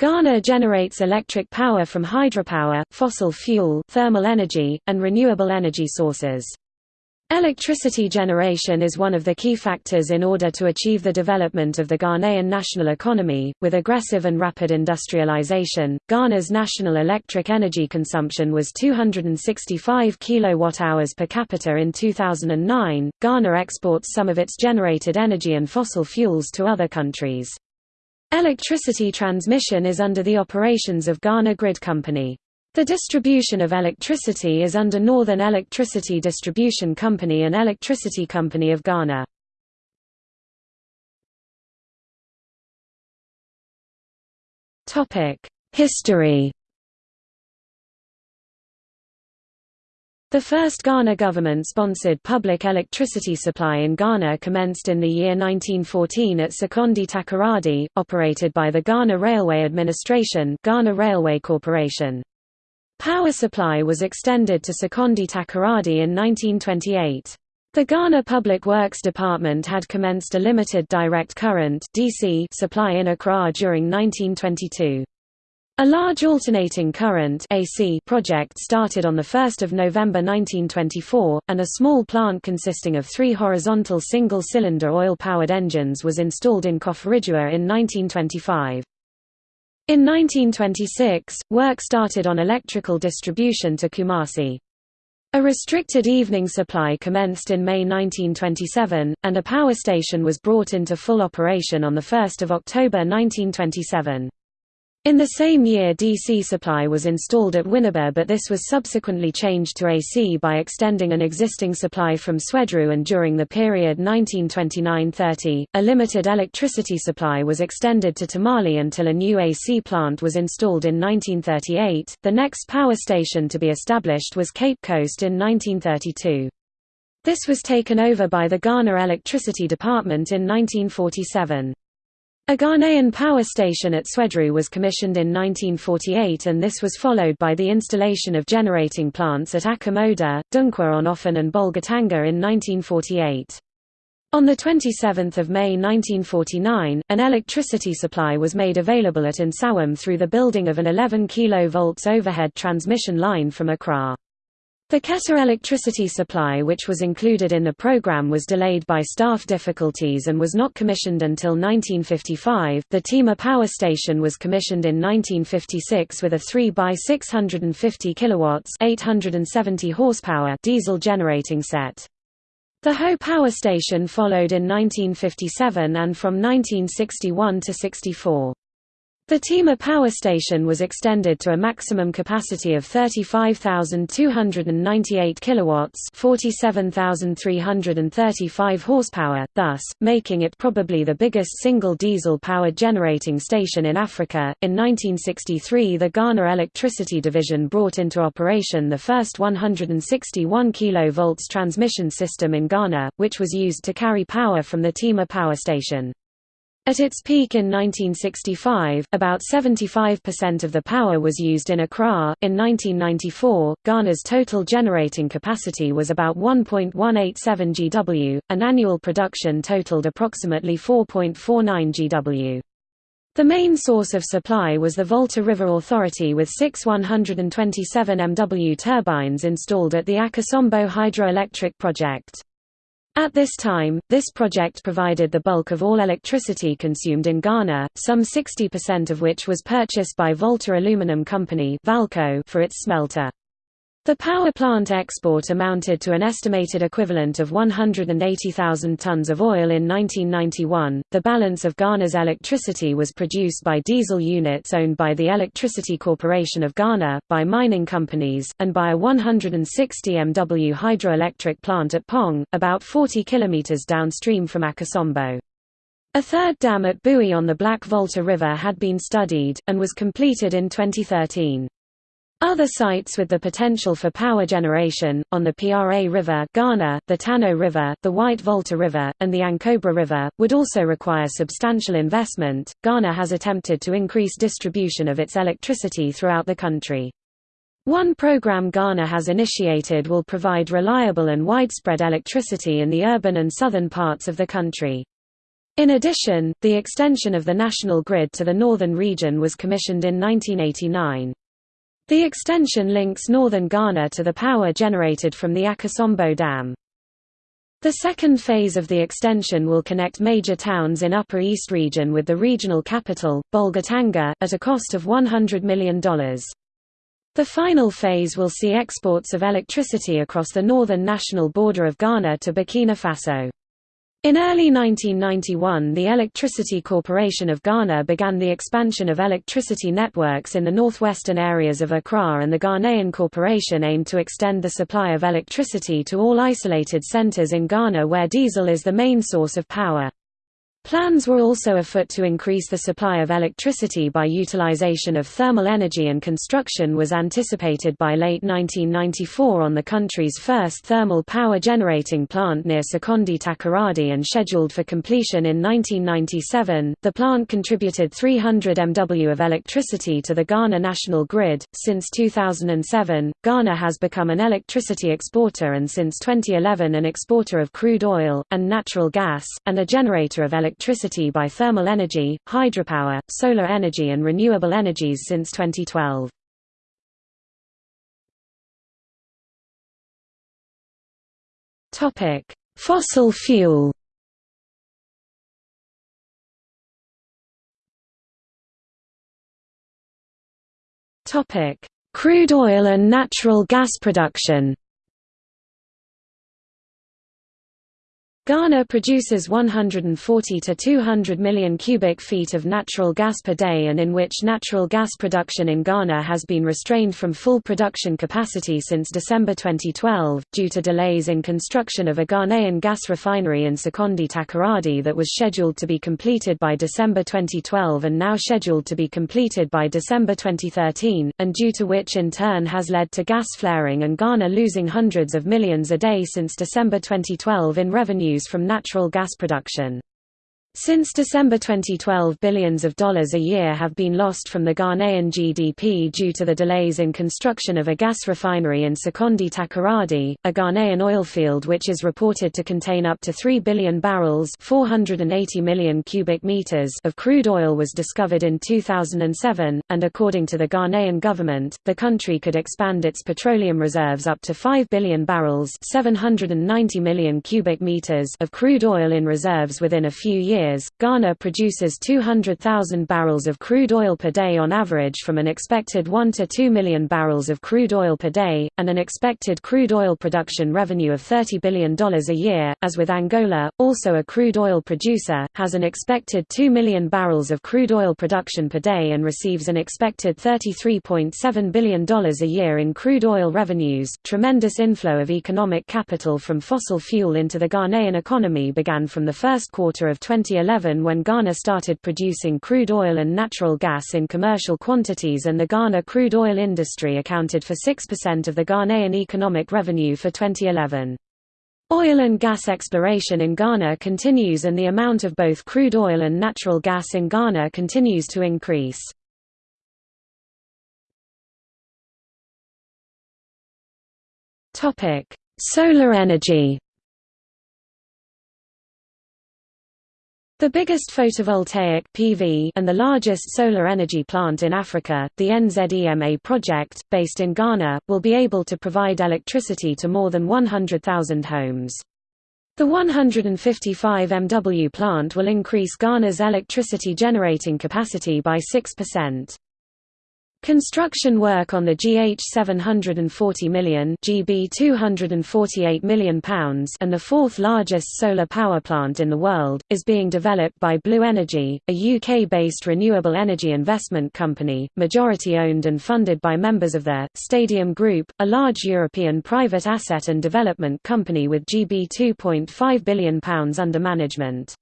Ghana generates electric power from hydropower, fossil fuel, thermal energy, and renewable energy sources. Electricity generation is one of the key factors in order to achieve the development of the Ghanaian national economy. With aggressive and rapid industrialization, Ghana's national electric energy consumption was 265 kilowatt-hours per capita in 2009. Ghana exports some of its generated energy and fossil fuels to other countries. Electricity transmission is under the operations of Ghana Grid Company. The distribution of electricity is under Northern Electricity Distribution Company and Electricity Company of Ghana. History The first Ghana government-sponsored public electricity supply in Ghana commenced in the year 1914 at Sekondi Takoradi, operated by the Ghana Railway Administration Ghana Railway Corporation. Power supply was extended to Sekondi Takoradi in 1928. The Ghana Public Works Department had commenced a limited direct current DC supply in Accra during 1922. A large alternating current AC project started on 1 November 1924, and a small plant consisting of three horizontal single-cylinder oil-powered engines was installed in Koforidua in 1925. In 1926, work started on electrical distribution to Kumasi. A restricted evening supply commenced in May 1927, and a power station was brought into full operation on 1 October 1927. In the same year DC supply was installed at Winneba but this was subsequently changed to AC by extending an existing supply from Swedru and during the period 1929–30, a limited electricity supply was extended to Tamale until a new AC plant was installed in 1938. The next power station to be established was Cape Coast in 1932. This was taken over by the Ghana Electricity Department in 1947. A Ghanaian power station at Swedru was commissioned in 1948 and this was followed by the installation of generating plants at Akim Oda, Dunkwa on Offin and Bolgatanga in 1948. On 27 May 1949, an electricity supply was made available at Nsawam through the building of an 11 kV overhead transmission line from Accra. The Keta electricity supply which was included in the program was delayed by staff difficulties and was not commissioned until 1955. The Tema power station was commissioned in 1956 with a 3 by 650 kilowatts, 870 horsepower diesel generating set. The Ho power station followed in 1957 and from 1961 to 64. The Tema power station was extended to a maximum capacity of 35,298 kilowatts, 47,335 horsepower, thus making it probably the biggest single diesel-powered generating station in Africa. In 1963, the Ghana Electricity Division brought into operation the first 161 kV transmission system in Ghana, which was used to carry power from the Tema power station. At its peak in 1965, about 75% of the power was used in Accra. In 1994, Ghana's total generating capacity was about 1.187 GW, and annual production totaled approximately 4.49 GW. The main source of supply was the Volta River Authority with six 127 MW turbines installed at the Akosombo hydroelectric project. At this time, this project provided the bulk of all electricity consumed in Ghana, some 60% of which was purchased by Volta Aluminum Company for its smelter. The power plant export amounted to an estimated equivalent of 180,000 tons of oil in 1991. The balance of Ghana's electricity was produced by diesel units owned by the Electricity Corporation of Ghana, by mining companies, and by a 160 MW hydroelectric plant at Kpong, about 40 km downstream from Akosombo. A third dam at Bui on the Black Volta River had been studied, and was completed in 2013. Other sites with the potential for power generation, on the Pra River Ghana, the Tano River, the White Volta River, and the Ankobra River, would also require substantial investment. Ghana has attempted to increase distribution of its electricity throughout the country. One program Ghana has initiated will provide reliable and widespread electricity in the urban and southern parts of the country. In addition, the extension of the national grid to the northern region was commissioned in 1989. The extension links northern Ghana to the power generated from the Akosombo Dam. The second phase of the extension will connect major towns in Upper East Region with the regional capital, Bolgatanga, at a cost of $100 million. The final phase will see exports of electricity across the northern national border of Ghana to Burkina Faso. In early 1991 the Electricity Corporation of Ghana began the expansion of electricity networks in the northwestern areas of Accra and the Ghanaian Corporation aimed to extend the supply of electricity to all isolated centers in Ghana where diesel is the main source of power. Plans were also afoot to increase the supply of electricity by utilization of thermal energy and construction was anticipated by late 1994 on the country's first thermal power generating plant near Sekondi Takoradi and scheduled for completion in 1997. The plant contributed 300 MW of electricity to the Ghana national grid. Since 2007, Ghana has become an electricity exporter and since 2011 an exporter of crude oil, and natural gas, and a generator of electricity electricity by thermal energy, hydropower, solar energy and renewable energies since 2012. Topic: Fossil fuel. Crude oil and natural gas production. Ghana produces 140 to 200 million cubic feet of natural gas per day and in which natural gas production in Ghana has been restrained from full production capacity since December 2012, due to delays in construction of a Ghanaian gas refinery in Sekondi Takoradi that was scheduled to be completed by December 2012 and now scheduled to be completed by December 2013, and due to which in turn has led to gas flaring and Ghana losing hundreds of millions a day since December 2012 in revenues from natural gas production. Since December 2012 billions of dollars a year have been lost from the Ghanaian GDP due to the delays in construction of a gas refinery in Sekondi Takoradi, a Ghanaian oil field which is reported to contain up to 3 billion barrels 480 million cubic meters of crude oil was discovered in 2007, and according to the Ghanaian government, the country could expand its petroleum reserves up to 5 billion barrels 790 million cubic meters of crude oil in reserves within a few years years, Ghana produces 200,000 barrels of crude oil per day on average from an expected 1 to 2 million barrels of crude oil per day, and an expected crude oil production revenue of $30 billion a year. As with Angola, also a crude oil producer, has an expected 2 million barrels of crude oil production per day and receives an expected $33.7 billion a year in crude oil revenues. Tremendous inflow of economic capital from fossil fuel into the Ghanaian economy began from the first quarter of 20 2011 when Ghana started producing crude oil and natural gas in commercial quantities and the Ghana crude oil industry accounted for 6% of the Ghanaian economic revenue for 2011. Oil and gas exploration in Ghana continues and the amount of both crude oil and natural gas in Ghana continues to increase. Solar energy The biggest photovoltaic PV and the largest solar energy plant in Africa, the NZEMA project, based in Ghana, will be able to provide electricity to more than 100,000 homes. The 155 MW plant will increase Ghana's electricity generating capacity by 6%. Construction work on the GH 740 million GB 248 million pounds and the fourth largest solar power plant in the world, is being developed by Blue Energy, a UK-based renewable energy investment company, majority-owned and funded by members of the Stadium Group, a large European private asset and development company with GB 2.5 billion pounds under management.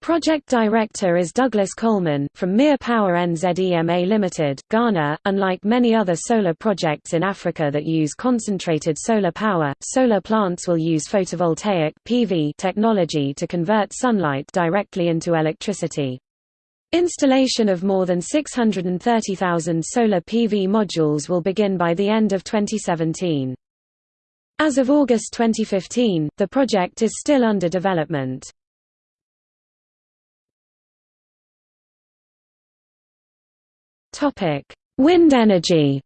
Project Director is Douglas Coleman, from Mere Power NZEMA Limited, Ghana. Unlike many other solar projects in Africa that use concentrated solar power, solar plants will use photovoltaic (PV) technology to convert sunlight directly into electricity. Installation of more than 630,000 solar PV modules will begin by the end of 2017. As of August 2015, the project is still under development. Wind energy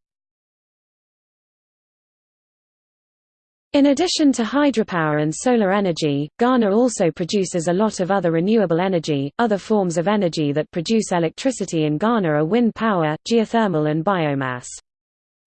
In addition to hydropower and solar energy, Ghana also produces a lot of other renewable energy. Other forms of energy that produce electricity in Ghana are wind power, geothermal, and biomass.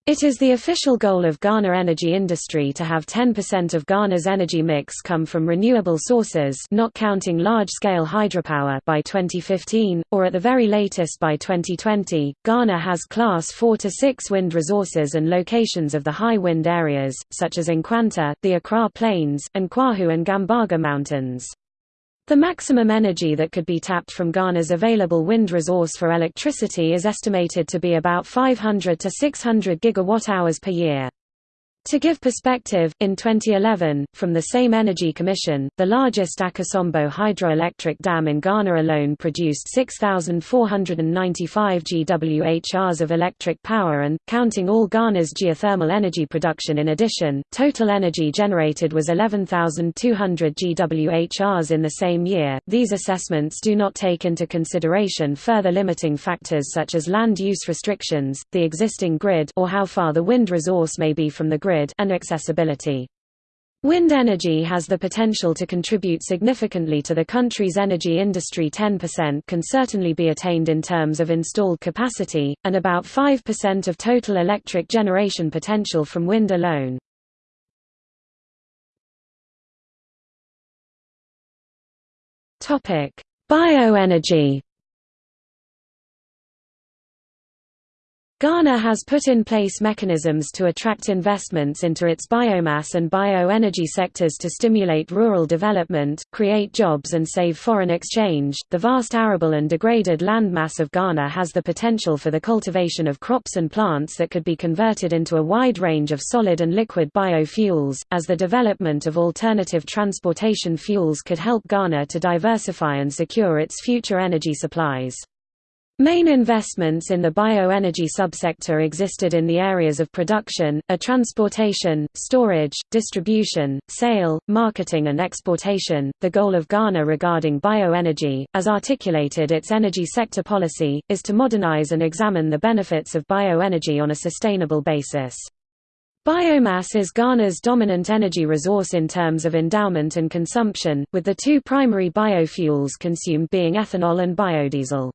It is the official goal of Ghana energy industry to have 10% of Ghana's energy mix come from renewable sources not counting large-scale hydropower by 2015, or at the very latest by 2020. Ghana has class 4 to 6 wind resources and locations of the high wind areas, such as Nkwanta, the Accra Plains, and Kwahu and Gambaga Mountains. The maximum energy that could be tapped from Ghana's available wind resource for electricity is estimated to be about 500 to 600 gigawatt-hours per year. To give perspective, in 2011, from the same Energy Commission, the largest Akosombo hydroelectric dam in Ghana alone produced 6,495 GWHRs of electric power and, counting all Ghana's geothermal energy production in addition, total energy generated was 11,200 GWHRs in the same year. These assessments do not take into consideration further limiting factors such as land use restrictions, the existing grid or how far the wind resource may be from the grid grid and accessibility. Wind energy has the potential to contribute significantly to the country's energy industry 10% can certainly be attained in terms of installed capacity, and about 5% of total electric generation potential from wind alone. Bioenergy Ghana has put in place mechanisms to attract investments into its biomass and bioenergy sectors to stimulate rural development, create jobs and save foreign exchange. The vast arable and degraded land mass of Ghana has the potential for the cultivation of crops and plants that could be converted into a wide range of solid and liquid biofuels, as the development of alternative transportation fuels could help Ghana to diversify and secure its future energy supplies. Main investments in the bioenergy subsector existed in the areas of production, a transportation, storage, distribution, sale, marketing and exportation. The goal of Ghana regarding bioenergy, as articulated its energy sector policy, is to modernize and examine the benefits of bioenergy on a sustainable basis. Biomass is Ghana's dominant energy resource in terms of endowment and consumption, with the two primary biofuels consumed being ethanol and biodiesel.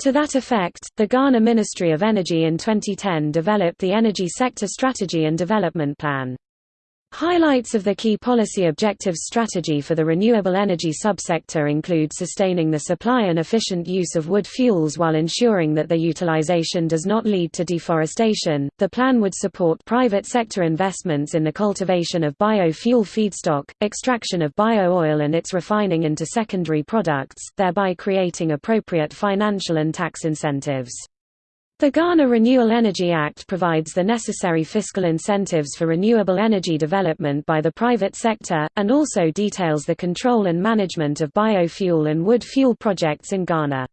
To that effect, the Ghana Ministry of Energy in 2010 developed the Energy Sector Strategy and Development Plan. Highlights of the key policy objectives strategy for the renewable energy subsector include sustaining the supply and efficient use of wood fuels while ensuring that their utilization does not lead to deforestation. The plan would support private sector investments in the cultivation of biofuel feedstock, extraction of bio-oil and its refining into secondary products, thereby creating appropriate financial and tax incentives. The Ghana Renewable Energy Act provides the necessary fiscal incentives for renewable energy development by the private sector, and also details the control and management of biofuel and wood fuel projects in Ghana.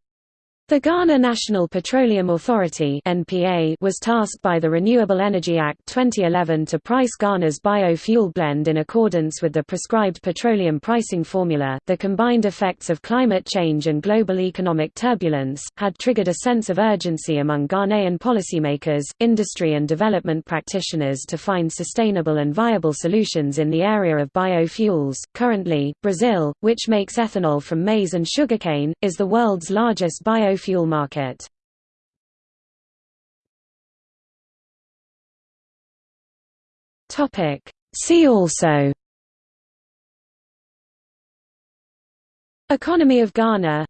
The Ghana National Petroleum Authority (NPA) was tasked by the Renewable Energy Act 2011 to price Ghana's biofuel blend in accordance with the prescribed petroleum pricing formula. The combined effects of climate change and global economic turbulence had triggered a sense of urgency among Ghanaian policymakers, industry and development practitioners to find sustainable and viable solutions in the area of biofuels. Currently, Brazil, which makes ethanol from maize and sugarcane, is the world's largest bio biofuel market. See also. Economy of Ghana.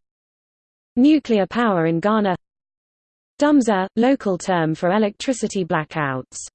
Nuclear power in Ghana. Dumsor, local term for electricity blackouts